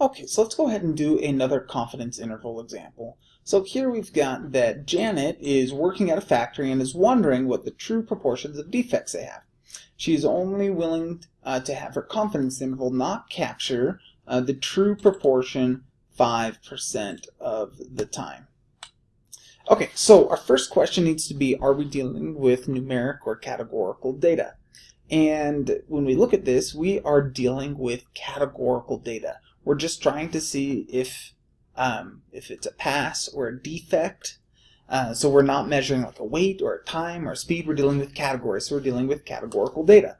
Okay, so let's go ahead and do another confidence interval example. So here we've got that Janet is working at a factory and is wondering what the true proportions of defects they have. She is only willing uh, to have her confidence interval not capture uh, the true proportion 5% of the time. Okay, so our first question needs to be, are we dealing with numeric or categorical data? And when we look at this, we are dealing with categorical data. We're just trying to see if um, if it's a pass or a defect. Uh, so we're not measuring like a weight or a time or speed. We're dealing with categories. So we're dealing with categorical data.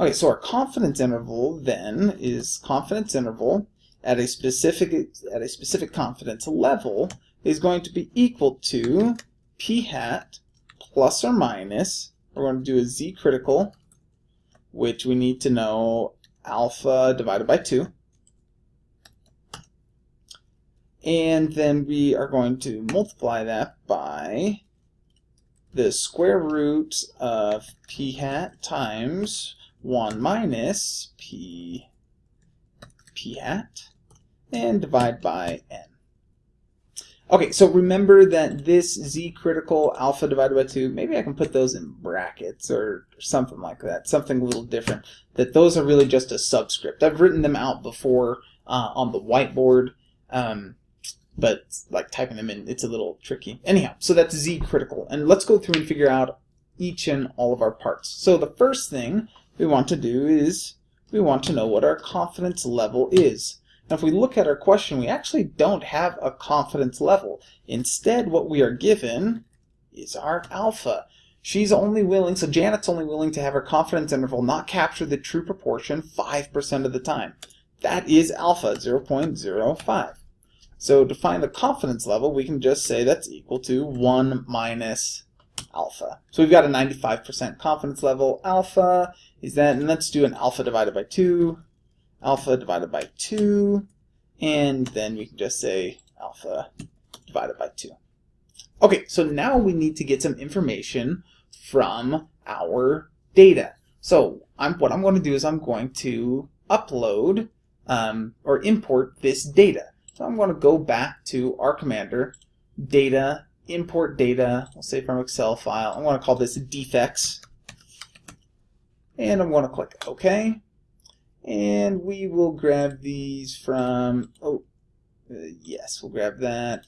Okay, so our confidence interval then is confidence interval at a specific at a specific confidence level is going to be equal to p hat plus or minus. We're going to do a z critical, which we need to know alpha divided by 2 and then we are going to multiply that by the square root of p hat times 1 minus p p hat and divide by n. Okay, so remember that this z critical alpha divided by 2, maybe I can put those in brackets or something like that, something a little different, that those are really just a subscript. I've written them out before uh, on the whiteboard. Um, but like typing them in, it's a little tricky. Anyhow, so that's Z critical. And let's go through and figure out each and all of our parts. So the first thing we want to do is we want to know what our confidence level is. Now if we look at our question, we actually don't have a confidence level. Instead, what we are given is our alpha. She's only willing, so Janet's only willing to have her confidence interval not capture the true proportion 5% of the time. That is alpha, 0.05. So to find the confidence level, we can just say that's equal to 1 minus alpha. So we've got a 95% confidence level. Alpha is that, and let's do an alpha divided by 2, alpha divided by 2, and then we can just say alpha divided by 2. Okay, so now we need to get some information from our data. So I'm, what I'm going to do is I'm going to upload um, or import this data. So I'm going to go back to R Commander, data, import data, we'll say from Excel file. I'm going to call this defects. And I'm going to click OK. And we will grab these from, oh, uh, yes, we'll grab that.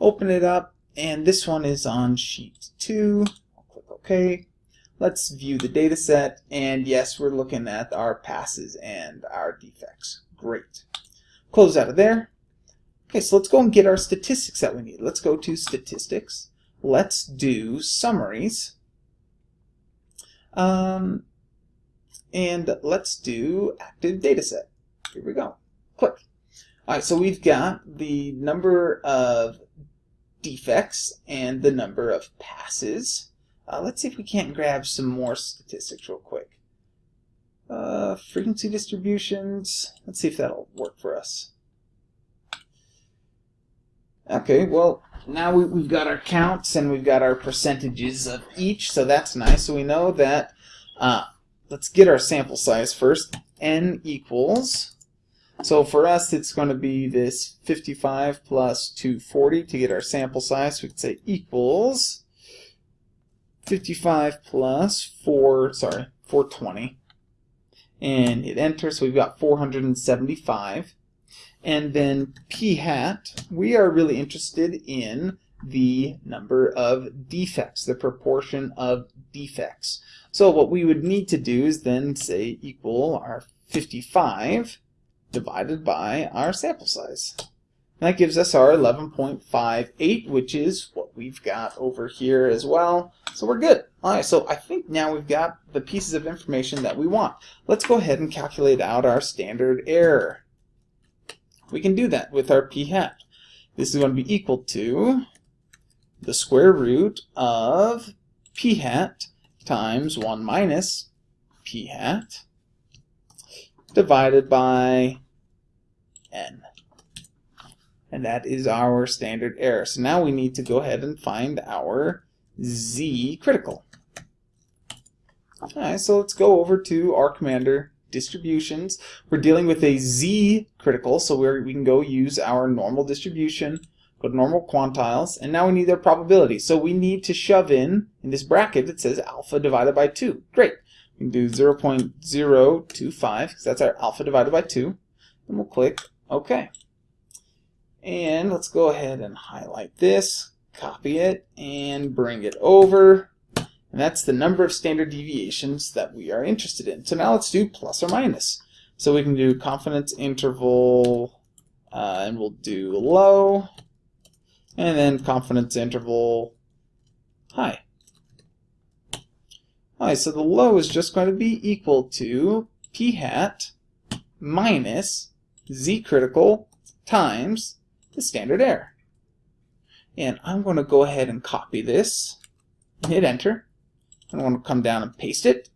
Open it up, and this one is on sheet 2. I'll click OK. Let's view the data set, and yes, we're looking at our passes and our defects. Great. Close out of there. Okay, so let's go and get our statistics that we need. Let's go to statistics. Let's do summaries. Um, and let's do active data set. Here we go. Click. All right, so we've got the number of defects and the number of passes. Uh, let's see if we can't grab some more statistics real quick. Uh, frequency distributions. Let's see if that'll work for us. Okay, well, now we, we've got our counts and we've got our percentages of each, so that's nice. So we know that, uh, let's get our sample size first. n equals, so for us it's going to be this 55 plus 240 to get our sample size. We could say equals 55 plus 4, sorry, 420 and hit enter. So we've got 475. And then p hat, we are really interested in the number of defects, the proportion of defects. So what we would need to do is then say equal our 55 divided by our sample size. That gives us our 11.58, which is we've got over here as well. So we're good. All right, so I think now we've got the pieces of information that we want. Let's go ahead and calculate out our standard error. We can do that with our p hat. This is going to be equal to the square root of p hat times 1 minus p hat divided by n and that is our standard error. So now we need to go ahead and find our z critical. Alright, so let's go over to R Commander, distributions. We're dealing with a z critical, so we we can go use our normal distribution, go to normal quantiles, and now we need their probability. So we need to shove in, in this bracket, it says alpha divided by 2. Great. We can do 0 0.025, because that's our alpha divided by 2. And we'll click OK. And let's go ahead and highlight this, copy it, and bring it over. And that's the number of standard deviations that we are interested in. So now let's do plus or minus. So we can do confidence interval, uh, and we'll do low, and then confidence interval high. Alright, so the low is just going to be equal to p hat minus z critical times the standard error. And I'm going to go ahead and copy this, hit enter. I want to come down and paste it.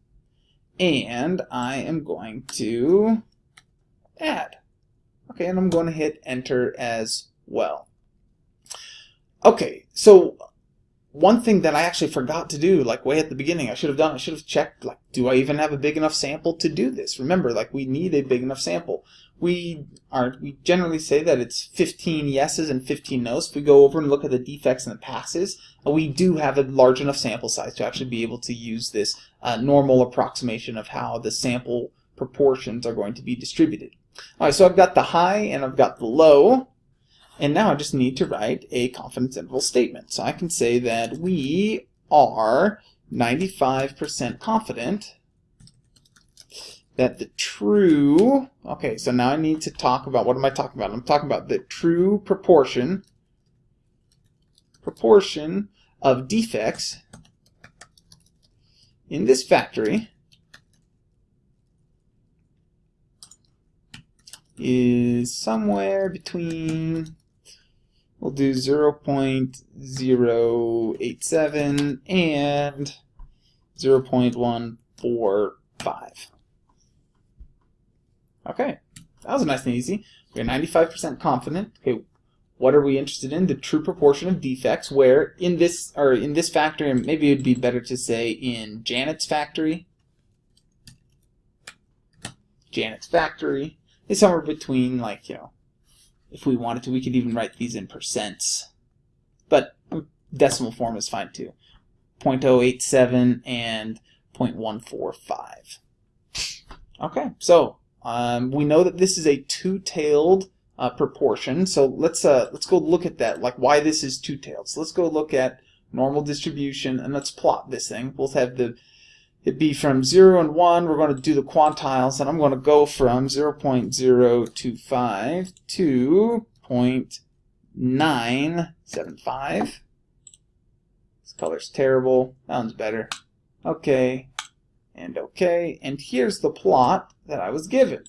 And I am going to add. Okay, and I'm going to hit enter as well. Okay, so one thing that I actually forgot to do, like way at the beginning, I should have done, I should have checked, like, do I even have a big enough sample to do this? Remember, like, we need a big enough sample. We are, we generally say that it's 15 yeses and 15 nos. If we go over and look at the defects and the passes, uh, we do have a large enough sample size to actually be able to use this uh, normal approximation of how the sample proportions are going to be distributed. All right, so I've got the high and I've got the low. And now I just need to write a confidence interval statement. So I can say that we are 95% confident that the true, okay, so now I need to talk about, what am I talking about? I'm talking about the true proportion, proportion of defects in this factory is somewhere between we'll do 0 0.087 and 0 0.145. Okay, that was nice and easy. We're 95% confident. Okay, what are we interested in? The true proportion of defects, where in this, or in this factory, and maybe it'd be better to say in Janet's factory. Janet's factory is somewhere between, like, you know, if we wanted to, we could even write these in percents. But decimal form is fine too. 0.087 and 0.145. Okay, so um, we know that this is a two-tailed uh, proportion. So let's uh, let's go look at that, like why this is two-tailed. So let's go look at normal distribution and let's plot this thing. We'll have the it be from 0 and 1, we're going to do the quantiles, and I'm going to go from 0 0.025 to 0.975. This color's terrible. That one's better. Okay, and okay, and here's the plot that I was given.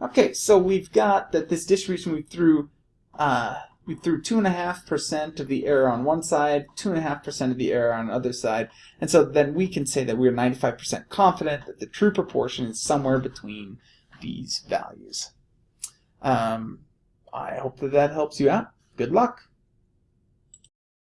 Okay, so we've got that this distribution we threw uh, we threw 2.5% of the error on one side, 2.5% of the error on the other side, and so then we can say that we're 95% confident that the true proportion is somewhere between these values. Um, I hope that that helps you out. Good luck.